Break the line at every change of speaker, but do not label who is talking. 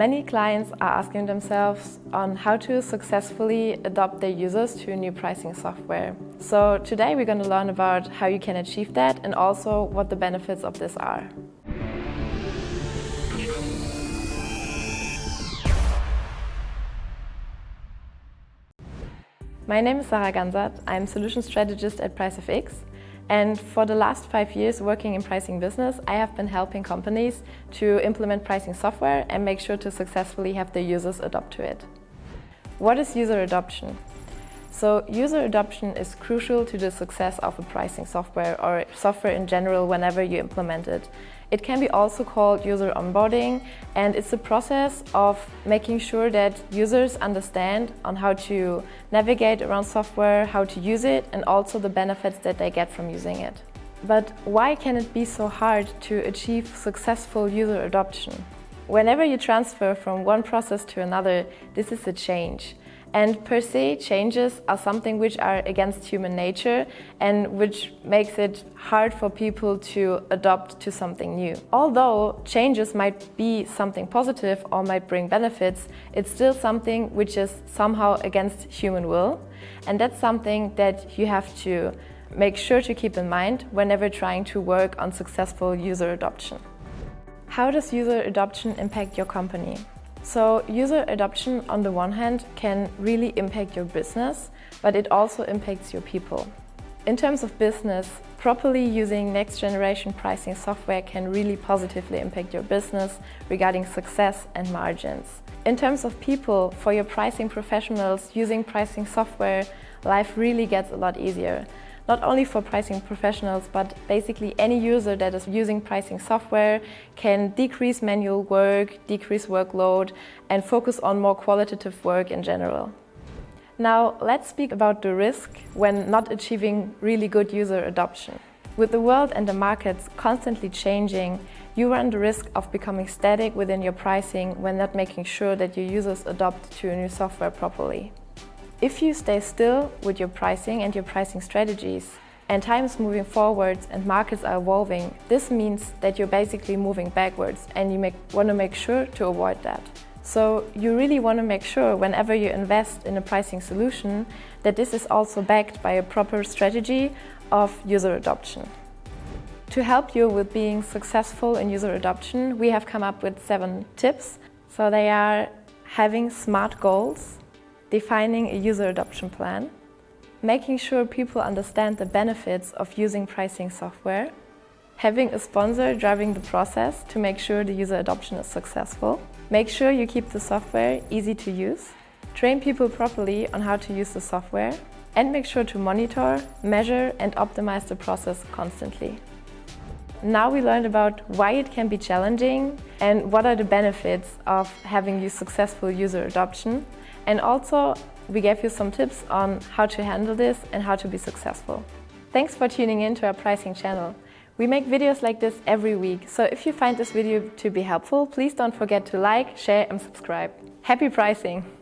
Many clients are asking themselves on how to successfully adopt their users to new pricing software. So today we're going to learn about how you can achieve that and also what the benefits of this are. My name is Sarah Gansert. I'm Solution Strategist at PriceFX and for the last five years working in pricing business, I have been helping companies to implement pricing software and make sure to successfully have their users adopt to it. What is user adoption? So user adoption is crucial to the success of a pricing software or software in general whenever you implement it. It can be also called user onboarding and it's a process of making sure that users understand on how to navigate around software, how to use it and also the benefits that they get from using it. But why can it be so hard to achieve successful user adoption? Whenever you transfer from one process to another, this is a change. And per se, changes are something which are against human nature and which makes it hard for people to adopt to something new. Although changes might be something positive or might bring benefits, it's still something which is somehow against human will. And that's something that you have to make sure to keep in mind whenever trying to work on successful user adoption. How does user adoption impact your company? So user adoption on the one hand can really impact your business, but it also impacts your people. In terms of business, properly using next generation pricing software can really positively impact your business regarding success and margins. In terms of people, for your pricing professionals, using pricing software, life really gets a lot easier not only for pricing professionals, but basically any user that is using pricing software can decrease manual work, decrease workload, and focus on more qualitative work in general. Now, let's speak about the risk when not achieving really good user adoption. With the world and the markets constantly changing, you run the risk of becoming static within your pricing when not making sure that your users adopt to a new software properly. If you stay still with your pricing and your pricing strategies, and time is moving forwards and markets are evolving, this means that you're basically moving backwards and you make, want to make sure to avoid that. So you really want to make sure whenever you invest in a pricing solution that this is also backed by a proper strategy of user adoption. To help you with being successful in user adoption, we have come up with seven tips. So they are having smart goals, defining a user adoption plan, making sure people understand the benefits of using pricing software, having a sponsor driving the process to make sure the user adoption is successful, make sure you keep the software easy to use, train people properly on how to use the software, and make sure to monitor, measure and optimize the process constantly. Now we learned about why it can be challenging and what are the benefits of having successful user adoption and also, we gave you some tips on how to handle this and how to be successful. Thanks for tuning in to our pricing channel. We make videos like this every week, so if you find this video to be helpful, please don't forget to like, share and subscribe. Happy pricing!